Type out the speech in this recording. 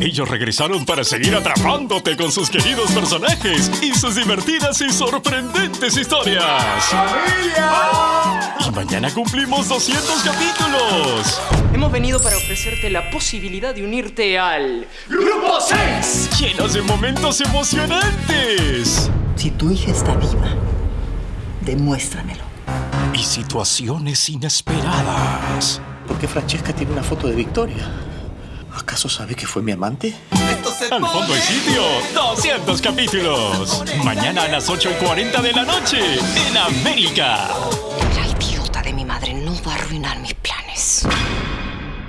Ellos regresaron para seguir atrapándote con sus queridos personajes y sus divertidas y sorprendentes historias. ¡Familia! Y mañana cumplimos 200 capítulos. Hemos venido para ofrecerte la posibilidad de unirte al Grupo 6, llenos de momentos emocionantes. Si tu hija está viva, demuéstramelo. Y situaciones inesperadas. ¿Por qué Francesca tiene una foto de Victoria? ¿Acaso sabe que fue mi amante? Al fondo hay sitio, 200 capítulos. Mañana a las 8:40 de la noche, en América. La idiota de mi madre no va a arruinar mis planes.